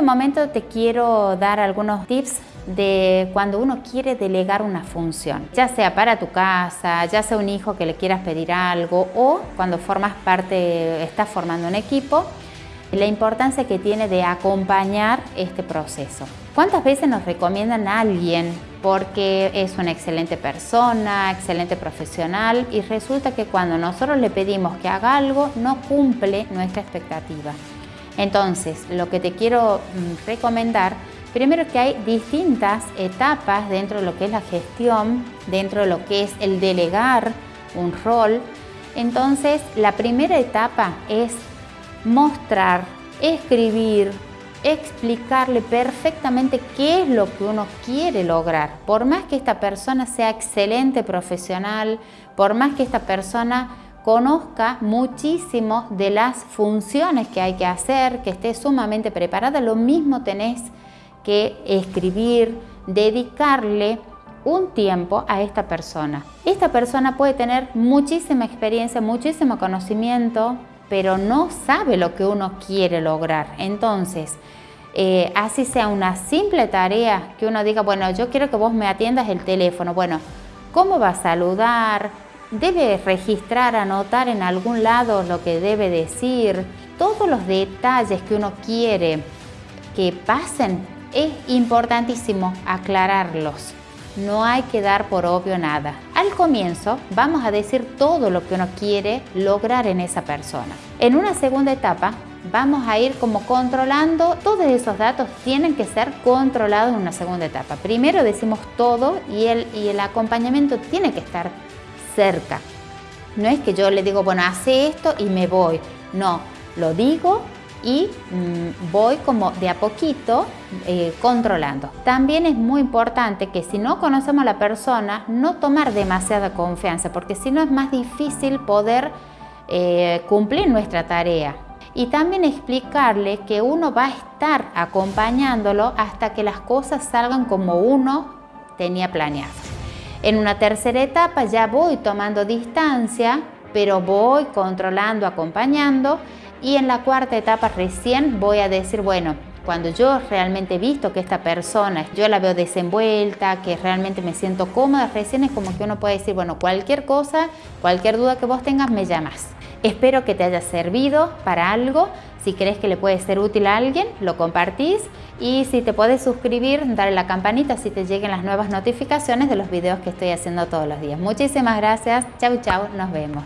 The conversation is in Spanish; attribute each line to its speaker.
Speaker 1: este momento te quiero dar algunos tips de cuando uno quiere delegar una función, ya sea para tu casa, ya sea un hijo que le quieras pedir algo o cuando formas parte, estás formando un equipo, la importancia que tiene de acompañar este proceso. ¿Cuántas veces nos recomiendan a alguien porque es una excelente persona, excelente profesional y resulta que cuando nosotros le pedimos que haga algo no cumple nuestra expectativa? Entonces, lo que te quiero mm, recomendar Primero que hay distintas etapas dentro de lo que es la gestión, dentro de lo que es el delegar un rol. Entonces, la primera etapa es mostrar, escribir, explicarle perfectamente qué es lo que uno quiere lograr. Por más que esta persona sea excelente profesional, por más que esta persona conozca muchísimo de las funciones que hay que hacer, que esté sumamente preparada, lo mismo tenés que escribir, dedicarle un tiempo a esta persona. Esta persona puede tener muchísima experiencia, muchísimo conocimiento, pero no sabe lo que uno quiere lograr. Entonces, eh, así sea una simple tarea que uno diga, bueno, yo quiero que vos me atiendas el teléfono. Bueno, ¿cómo va a saludar? ¿Debe registrar, anotar en algún lado lo que debe decir? Todos los detalles que uno quiere que pasen es importantísimo aclararlos. No hay que dar por obvio nada. Al comienzo vamos a decir todo lo que uno quiere lograr en esa persona. En una segunda etapa vamos a ir como controlando, todos esos datos tienen que ser controlados en una segunda etapa. Primero decimos todo y el, y el acompañamiento tiene que estar cerca. No es que yo le digo, bueno, hace esto y me voy. No, lo digo y mm, voy como de a poquito eh, controlando. También es muy importante que si no conocemos a la persona, no tomar demasiada confianza, porque si no es más difícil poder eh, cumplir nuestra tarea. Y también explicarle que uno va a estar acompañándolo hasta que las cosas salgan como uno tenía planeado. En una tercera etapa ya voy tomando distancia, pero voy controlando, acompañando y en la cuarta etapa recién voy a decir, bueno, cuando yo realmente he visto que esta persona, yo la veo desenvuelta, que realmente me siento cómoda, recién es como que uno puede decir, bueno, cualquier cosa, cualquier duda que vos tengas, me llamas. Espero que te haya servido para algo. Si crees que le puede ser útil a alguien, lo compartís. Y si te puedes suscribir, darle la campanita si te lleguen las nuevas notificaciones de los videos que estoy haciendo todos los días. Muchísimas gracias. Chau, chau. Nos vemos.